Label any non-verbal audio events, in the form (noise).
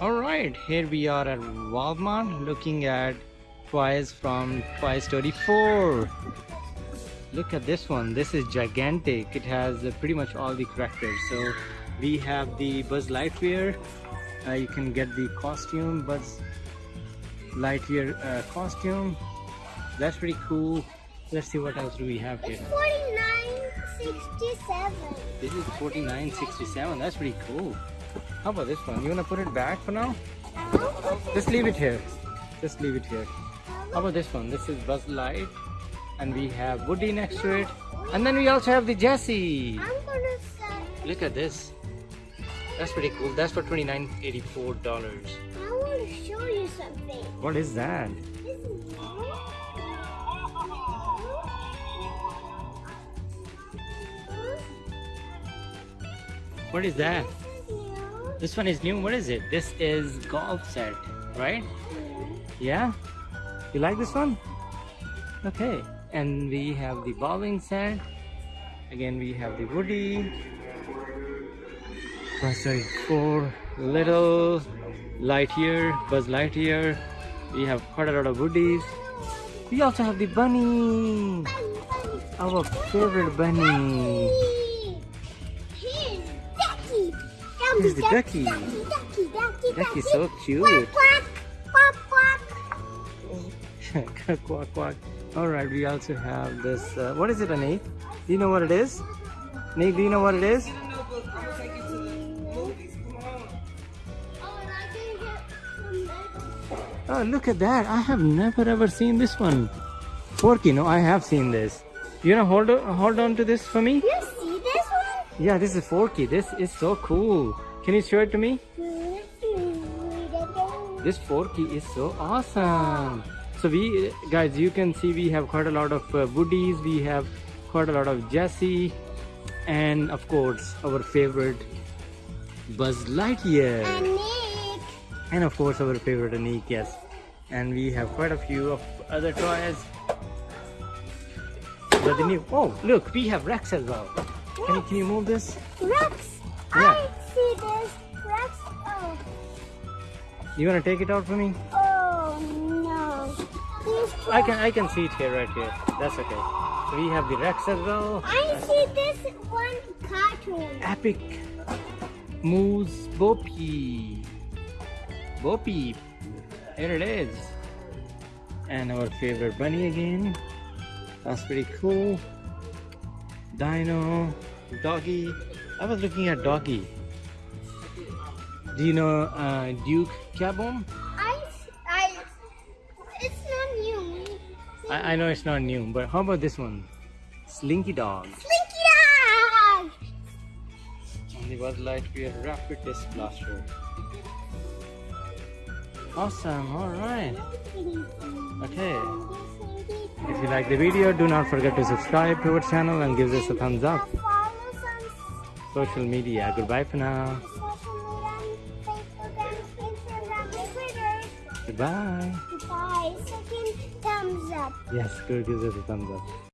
Alright, here we are at Walmart looking at toys from Toy Story 4. Look at this one. This is gigantic. It has uh, pretty much all the characters. So we have the Buzz Lightyear. Uh, you can get the costume, Buzz Lightyear uh, costume. That's pretty cool. Let's see what else do we have here. It's 49.67. This is 49.67. That's pretty cool. How about this one? You wanna put it back for now? Just leave it here. Just leave it here. How about this one? This is Buzz Light. And we have Woody next to it. And then we also have the Jessie. I'm gonna set. Look at this. That's pretty cool. That's for $29.84. I want to show you something. What is that? What is that? This one is new. What is it? This is golf set, right? Yeah? You like this one? Okay. And we have the bowling set. Again, we have the Woody. Ah, Toy Story 4 Little Lightyear, Buzz Lightyear. We have quite a lot of Woodies. We also have the bunny. Our favorite bunny. Here's the ducky. Ducky, ducky, ducky, Ducky's so cute. Quack, quack, quack, (laughs) quack. quack quack. All right, we also have this. Uh, what is it, Anik? Do you know what it is? Nick, do you know what it is? Oh, and I can get some Legos. Oh, look at that! I have never ever seen this one. Forky, no, I have seen this. You wanna hold on, hold on to this for me? You see this one? Yeah, this is Forky. This is so cool. Can you show it to me? This Forky is so awesome. So we, guys, you can see we have quite a lot of uh, Woodies. We have quite a lot of Jessie, and of course our favorite Buzz Lightyear, And Nick. and of course our favorite Anik. Yes, and we have quite a few of other toys. But the new, oh look, we have Rex as well. Can you can you move this? Rex. Yeah. I see this. Rex. Oh. You wanna take it out for me? Oh no. These I can I can see it here right here. That's okay. We have the Rex as well. I see this one cartoon. Epic Moose Bo Peep. Bopi. Here it is. And our favorite bunny again. That's pretty cool. Dino, Doggy. I was looking at Doggy. Do you know uh, Duke Caboom? I, I, it's not new. I, I know it's not new, but how about this one? Slinky Dog. Slinky Dog! And the Buzz Lightyear Rapid Disc Blaster. Awesome, alright. (laughs) Okay. If you like the video, do not forget to subscribe to our channel and give us a thumbs up. Follow us on Social media. Goodbye for now. social media, Facebook and Instagram and Twitter. Goodbye. Second thumbs up. Yes, good gives us a thumbs up.